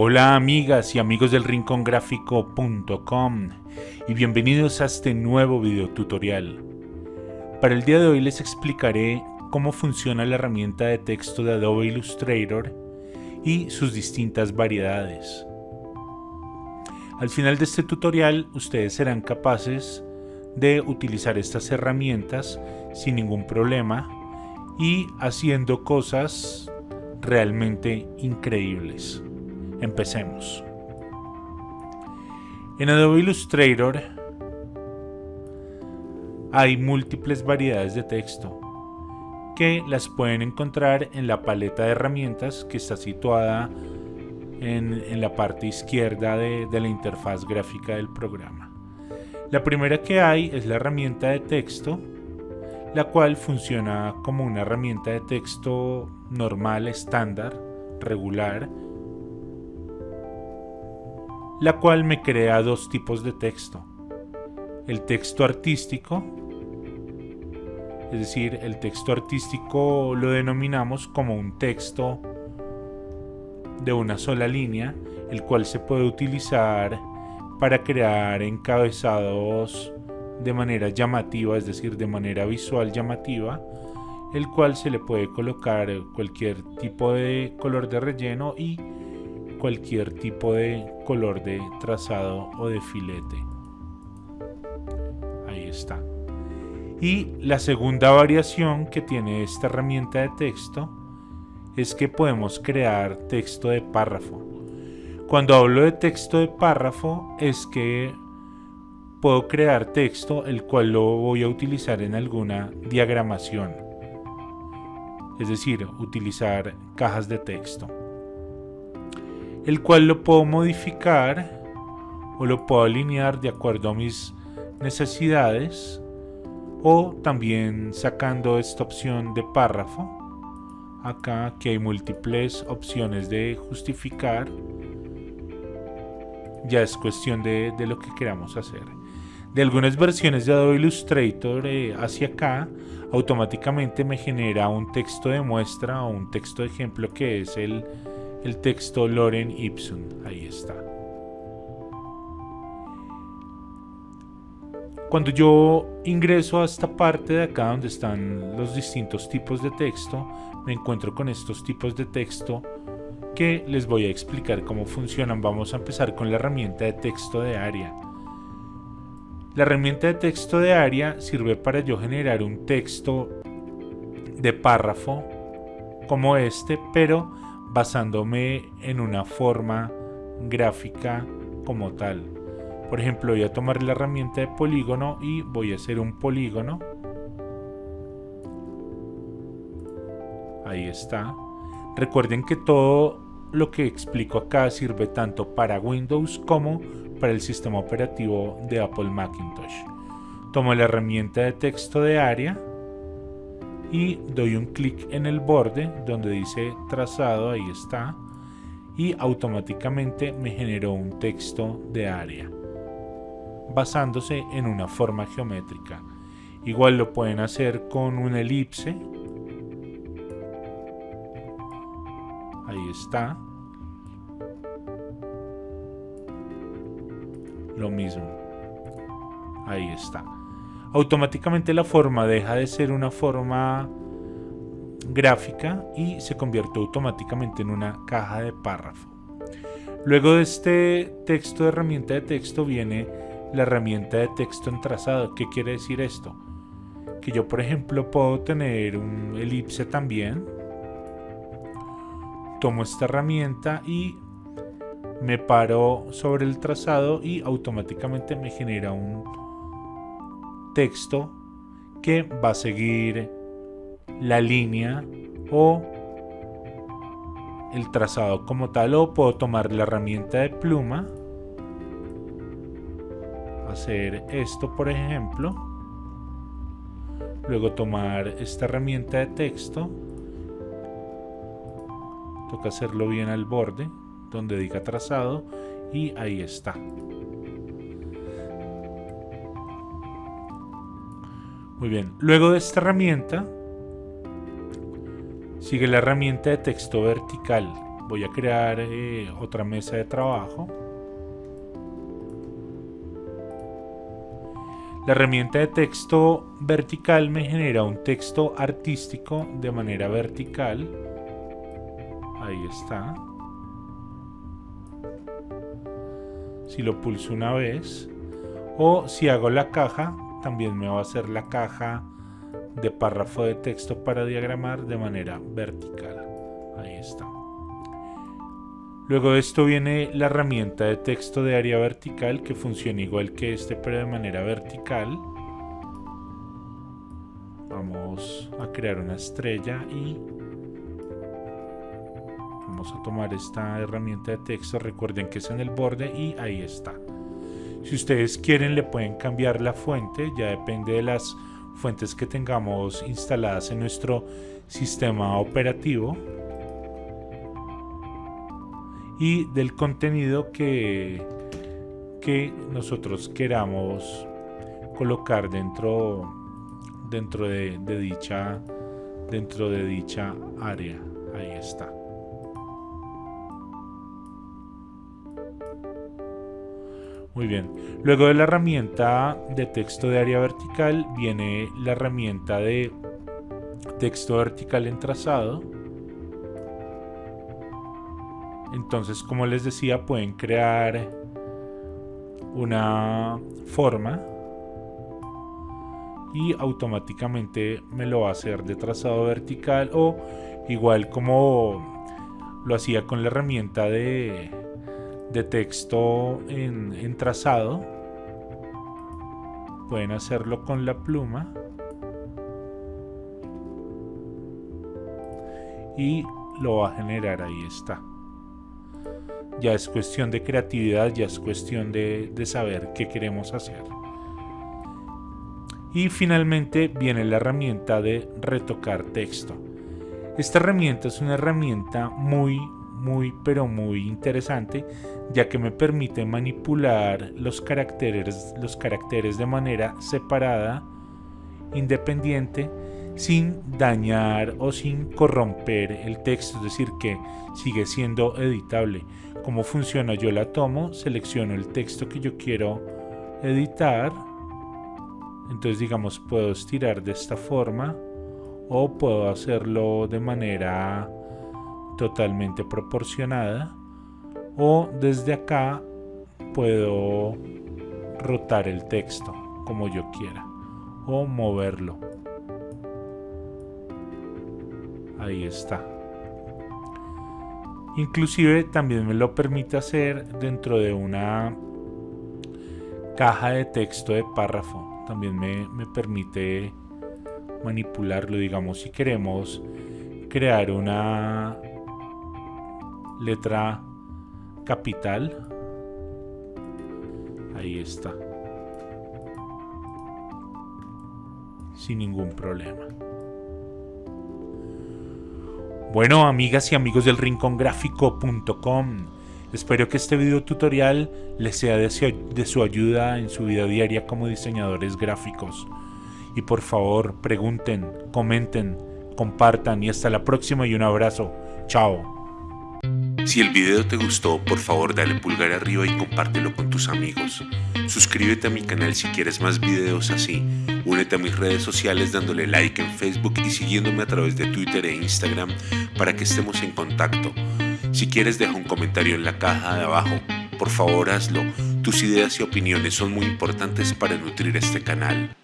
Hola amigas y amigos del rincongráfico.com y bienvenidos a este nuevo video tutorial. Para el día de hoy les explicaré cómo funciona la herramienta de texto de Adobe Illustrator y sus distintas variedades. Al final de este tutorial ustedes serán capaces de utilizar estas herramientas sin ningún problema y haciendo cosas realmente increíbles. Empecemos. En Adobe Illustrator hay múltiples variedades de texto que las pueden encontrar en la paleta de herramientas que está situada en, la parte izquierda de, la interfaz gráfica del programa. La primera que hay es la herramienta de texto, la cual funciona como una herramienta de texto normal, estándar, regular, la cual me crea dos tipos de texto. El texto artístico, es decir, el texto artístico lo denominamos como un texto de una sola línea, el cual se puede utilizar para crear encabezados de manera llamativa, es decir, de manera visual llamativa, el cual se le puede colocar cualquier tipo de color de relleno y cualquier tipo de color de trazado o de filete. Ahí está. Y la segunda variación que tiene esta herramienta de texto es que podemos crear texto de párrafo. Cuando hablo de texto de párrafo es que puedo crear texto el cual lo voy a utilizar en alguna diagramación. Es decir, utilizar cajas de texto el cual lo puedo modificar o lo puedo alinear de acuerdo a mis necesidades o también sacando esta opción de párrafo. Acá que hay múltiples opciones de justificar. Ya es cuestión de, lo que queramos hacer. De algunas versiones de Adobe Illustrator eh, hacia acá automáticamente me genera un texto de muestra o un texto de ejemplo que es el el texto Loren Ipsum. Ahí está. Cuando yo ingreso a esta parte de acá donde están los distintos tipos de texto, me encuentro con estos tipos de texto que les voy a explicar cómo funcionan. Vamos a empezar con la herramienta de texto de área. La herramienta de texto de área sirve para yo generar un texto de párrafo como este, pero basándome en una forma gráfica como tal. Por ejemplo, voy a tomar la herramienta de polígono y voy a hacer un polígono. Ahí está. Recuerden que todo lo que explico acá sirve tanto para Windows como para el sistema operativo de Apple Macintosh. Tomo la herramienta de texto de área y doy un clic en el borde donde dice trazado, ahí está, y automáticamente me generó un texto de área basándose en una forma geométrica. Igual lo pueden hacer con una elipse. Ahí está. Lo mismo. Ahí está automáticamente la forma deja de ser una forma gráfica y se convierte automáticamente en una caja de párrafo. Luego de este texto de herramienta de texto viene la herramienta de texto en trazado. ¿Qué quiere decir esto? Que yo por ejemplo puedo tener un elipse también. Tomo esta herramienta y me paro sobre el trazado y automáticamente me genera un texto que va a seguir la línea o el trazado como tal o puedo tomar la herramienta de pluma hacer esto por ejemplo luego tomar esta herramienta de texto toca hacerlo bien al borde donde diga trazado y ahí está Muy bien, luego de esta herramienta sigue la herramienta de texto vertical. voy a crear eh, otra mesa de trabajo. La herramienta de texto vertical me genera un texto artístico de manera vertical. Ahí está. Si lo pulso una vez. O si hago la caja, también me va a hacer la caja de párrafo de texto para diagramar de manera vertical. Ahí está. Luego de esto viene la herramienta de texto de área vertical que funciona igual que este pero de manera vertical. Vamos a crear una estrella y vamos a tomar esta herramienta de texto. Recuerden que es en el borde y ahí está. Si ustedes quieren le pueden cambiar la fuente, ya depende de las fuentes que tengamos instaladas en nuestro sistema operativo y del contenido que, que nosotros queramos colocar dentro, dentro de, dicha, dentro de dicha área. Ahí está. Muy bien. Luego de la herramienta de texto de área vertical viene la herramienta de texto vertical en trazado entonces, como les decía, pueden crear una forma y automáticamente me lo va a hacer de trazado vertical o igual como lo hacía con la herramienta de, texto en, en trazado pueden hacerlo con la pluma y lo va a generar ahí está ya es cuestión de creatividad, ya es cuestión de, saber qué queremos hacer. Y finalmente viene la herramienta de retocar texto. Esta herramienta es una herramienta muy, muy, pero muy interesante, ya que me permite manipular los caracteres, los caracteres de manera separada, independiente, sin dañar o sin corromper el texto, es decir, que sigue siendo editable. ¿Cómo funciona? Yo la tomo, selecciono el texto que yo quiero editar, entonces digamos puedo estirar de esta forma o puedo hacerlo de manera totalmente proporcionada o desde acá puedo rotar el texto como yo quiera o moverlo. Ahí está. Inclusive también me lo permite hacer dentro de una caja de texto de párrafo. También me, me permite manipularlo digamos si queremos crear una letra capital ahí está sin ningún problema bueno, amigas y amigos del rincongráfico.com, espero que este video tutorial les sea de su ayuda en su vida diaria como diseñadores gráficos. Y por favor, pregunten, comenten, compartan y hasta la próxima y un abrazo. Chao. Si el video te gustó, por favor dale pulgar arriba y compártelo con tus amigos. Suscríbete a mi canal si quieres más videos así. Únete a mis redes sociales dándole like en Facebook y siguiéndome a través de Twitter e Instagram para que estemos en contacto. Si quieres deja un comentario en la caja de abajo. Por favor hazlo. Tus ideas y opiniones son muy importantes para nutrir este canal.